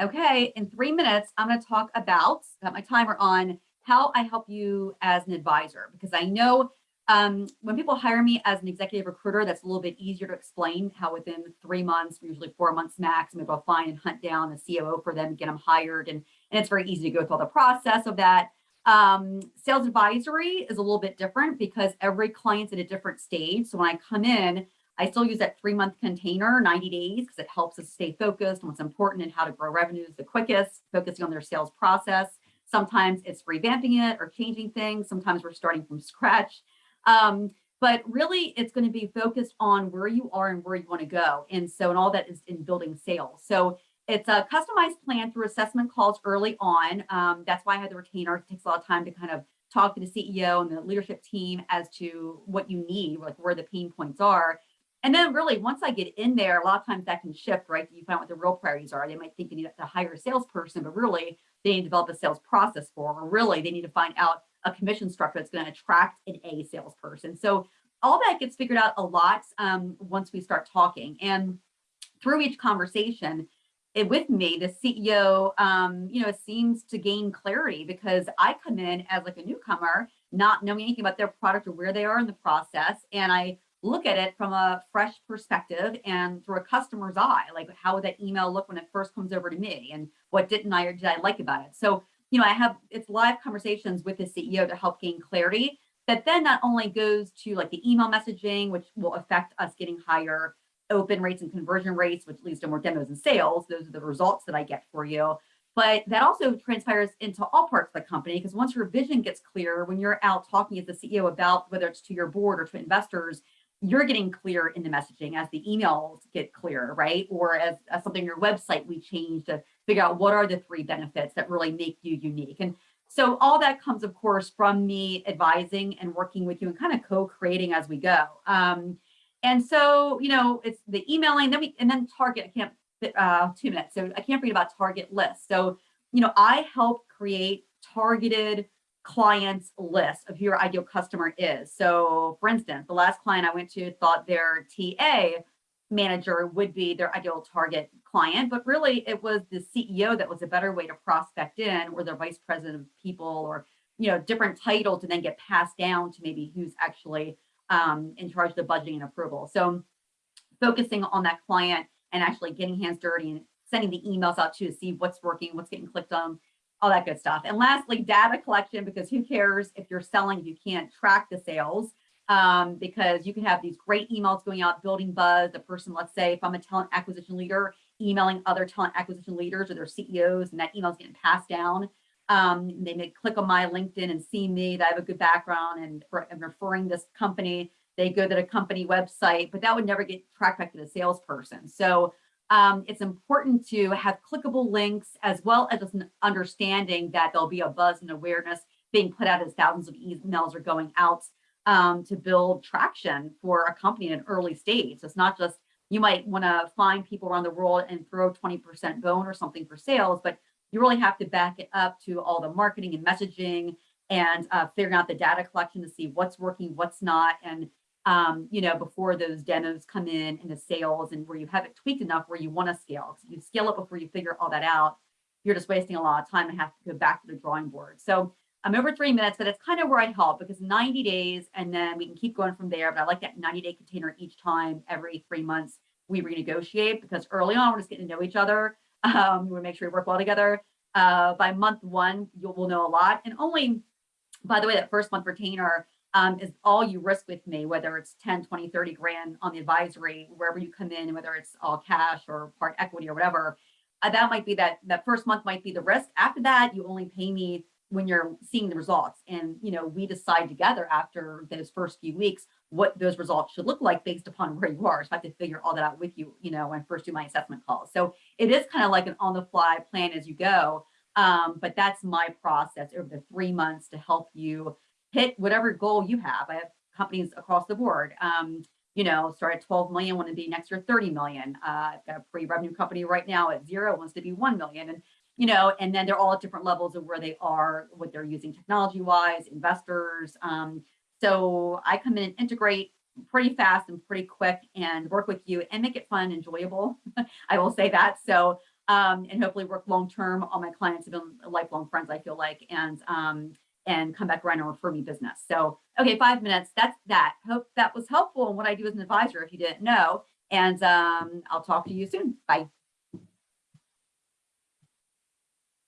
Okay, in three minutes, I'm going to talk about, got my timer on, how I help you as an advisor, because I know um, when people hire me as an executive recruiter, that's a little bit easier to explain how within three months, usually four months max, I'm able to find and hunt down a COO for them, get them hired. And, and it's very easy to go through all the process of that. Um, sales advisory is a little bit different because every client's at a different stage. So when I come in, I still use that three month container, 90 days, because it helps us stay focused on what's important and how to grow revenues the quickest, focusing on their sales process. Sometimes it's revamping it or changing things. Sometimes we're starting from scratch. Um, but really it's going to be focused on where you are and where you want to go. And so, and all that is in building sales. So it's a customized plan through assessment calls early on. Um, that's why I had the retainer. It takes a lot of time to kind of talk to the CEO and the leadership team as to what you need, like where the pain points are. And then really, once I get in there, a lot of times that can shift, right? You find out what the real priorities are. They might think they need to hire a salesperson, but really they need to develop a sales process for, or really they need to find out a commission structure that's going to attract an A salesperson. So all that gets figured out a lot um, once we start talking. And through each conversation, it, with me, the CEO, um, you know, seems to gain clarity because I come in as like a newcomer, not knowing anything about their product or where they are in the process. And I look at it from a fresh perspective and through a customer's eye, like how would that email look when it first comes over to me and what didn't I or did I like about it? So, you know, I have it's live conversations with the CEO to help gain clarity that then not only goes to like the email messaging, which will affect us getting higher open rates and conversion rates, which leads to more demos and sales. Those are the results that I get for you. But that also transpires into all parts of the company because once your vision gets clear, when you're out talking as the CEO about whether it's to your board or to investors, you're getting clear in the messaging as the emails get clear, right? Or as, as something your website we change to figure out what are the three benefits that really make you unique. And so all that comes, of course, from me advising and working with you and kind of co-creating as we go. Um, and so, you know, it's the emailing, then we and then target, I can't uh two minutes. So I can't forget about target lists. So, you know, I help create targeted clients list of who your ideal customer is. So for instance, the last client I went to thought their TA manager would be their ideal target client, but really it was the CEO that was a better way to prospect in or their vice president of people or, you know, different title to then get passed down to maybe who's actually um, in charge of the budgeting and approval. So focusing on that client and actually getting hands dirty and sending the emails out to see what's working, what's getting clicked on, all that good stuff. And lastly, data collection, because who cares if you're selling, you can't track the sales, um, because you can have these great emails going out, building buzz. The person, let's say, if I'm a talent acquisition leader, emailing other talent acquisition leaders or their CEOs, and that email's getting passed down. Um, they may click on my LinkedIn and see me that I have a good background and I'm referring this company. They go to the company website, but that would never get tracked back to the salesperson. So um, it's important to have clickable links as well as an understanding that there'll be a buzz and awareness being put out as thousands of emails are going out um, to build traction for a company in an early stage. So it's not just you might want to find people around the world and throw 20% bone or something for sales, but you really have to back it up to all the marketing and messaging and uh, figuring out the data collection to see what's working, what's not, and um, you know, before those demos come in and the sales and where you have it tweaked enough where you want to scale. So you scale it before you figure all that out, you're just wasting a lot of time and have to go back to the drawing board. So I'm over three minutes, but it's kind of where I help because 90 days and then we can keep going from there. But I like that 90 day container each time, every three months we renegotiate because early on we're just getting to know each other. Um, we make sure we work well together. Uh, by month one, you will know a lot. And only, by the way, that first month retainer, um, is all you risk with me, whether it's 10, 20, 30 grand on the advisory, wherever you come in, whether it's all cash or part equity or whatever, uh, that might be that, that first month might be the risk. After that, you only pay me when you're seeing the results. And, you know, we decide together after those first few weeks, what those results should look like based upon where you are. So I have to figure all that out with you, you know, when I first do my assessment calls. So it is kind of like an on the fly plan as you go. Um, but that's my process over the three months to help you hit whatever goal you have. I have companies across the board. Um, you know, start at 12 million, want to be next year 30 million. Uh, I've got a pre-revenue company right now at zero, wants to be 1 million. And, you know, and then they're all at different levels of where they are, what they're using technology wise, investors. Um, so I come in and integrate pretty fast and pretty quick and work with you and make it fun, enjoyable. I will say that. So um, and hopefully work long term. All my clients have been lifelong friends, I feel like, and um, and come back around and refer me business. So, okay, five minutes. That's that. Hope that was helpful in what I do as an advisor if you didn't know. And um, I'll talk to you soon. Bye.